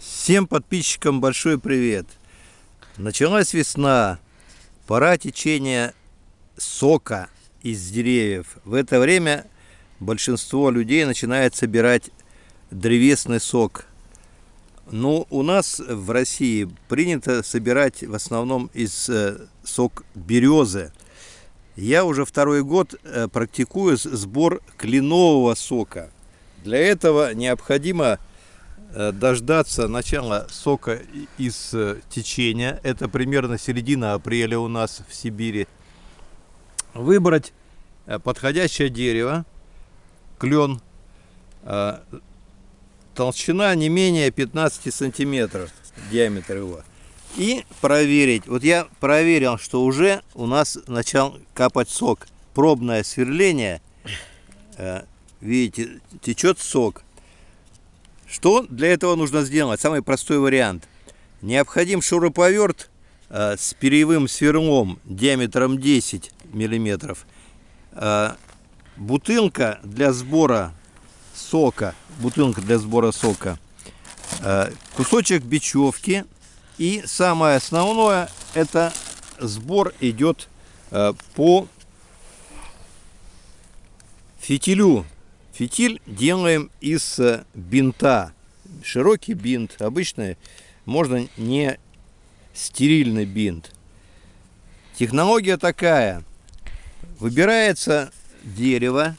Всем подписчикам большой привет! Началась весна, пора течения сока из деревьев. В это время большинство людей начинает собирать древесный сок. Но у нас в России принято собирать в основном из э, сок березы. Я уже второй год э, практикую сбор кленового сока. Для этого необходимо дождаться начала сока из э, течения. Это примерно середина апреля у нас в Сибири. Выбрать э, подходящее дерево, клен, толщина не менее 15 сантиметров диаметр его. И проверить. Вот я проверил, что уже у нас начал капать сок. Пробное сверление. Видите, течет сок. Что для этого нужно сделать? Самый простой вариант. Необходим шуруповерт э, с перьевым сверлом диаметром 10 миллиметров. Э, бутылка для сбора сока. Бутылка для сбора сока. Э, кусочек бечевки. И самое основное, это сбор идет по фитилю Фитиль делаем из э, бинта. Широкий бинт. Обычно можно не стерильный бинт. Технология такая. Выбирается дерево.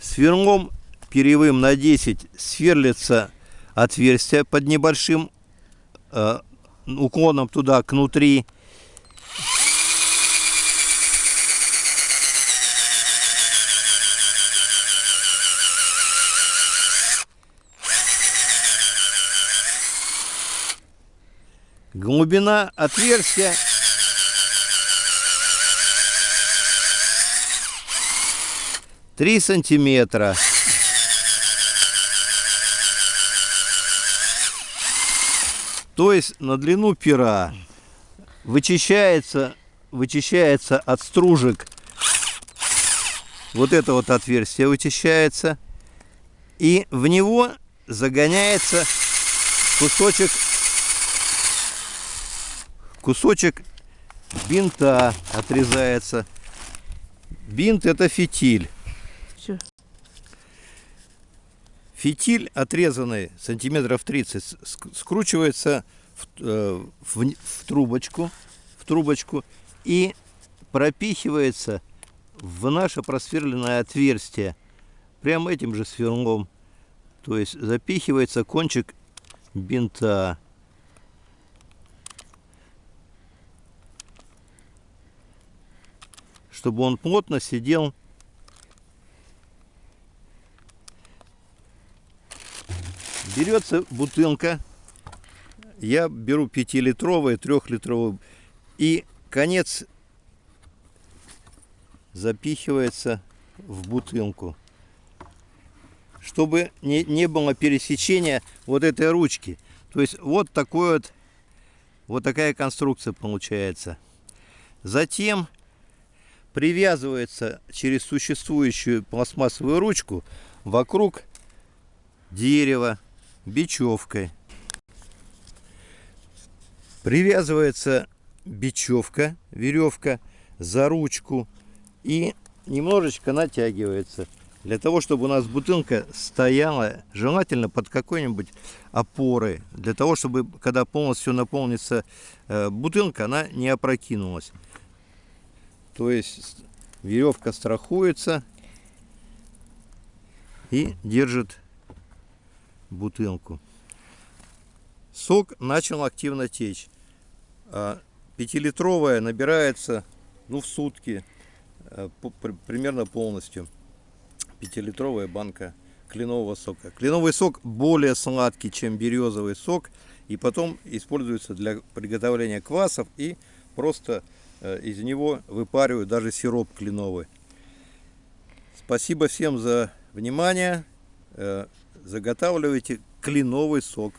Сверлом перьевым на 10 сверлится отверстие под небольшим э, уклоном туда, к внутри. Глубина отверстия. Три сантиметра. То есть на длину пера вычищается, вычищается от стружек. Вот это вот отверстие вычищается. И в него загоняется кусочек кусочек бинта отрезается. Бинт это фитиль. Все. Фитиль отрезанный сантиметров 30 скручивается в, э, в, в трубочку, в трубочку и пропихивается в наше просверленное отверстие прямо этим же сверлом. То есть запихивается кончик бинта. Чтобы он плотно сидел. Берется бутылка. Я беру 5-литровую 3-литровую и конец запихивается в бутылку. Чтобы не, не было пересечения вот этой ручки. То есть вот такой вот вот такая конструкция получается. Затем привязывается через существующую пластмассовую ручку вокруг дерева бечевкой. Привязывается бечевка, веревка за ручку и немножечко натягивается. Для того, чтобы у нас бутылка стояла, желательно под какой-нибудь опорой. Для того, чтобы, когда полностью наполнится э, бутылка, она не опрокинулась. То есть веревка страхуется и держит бутылку. Сок начал активно течь. А пятилитровая набирается ну, в сутки э, примерно полностью. Пятилитровая банка кленового сока. Кленовый сок более сладкий, чем березовый сок. И потом используется для приготовления квасов и просто из него выпаривают даже сироп кленовый. Спасибо всем за внимание. Э, заготавливайте кленовый сок.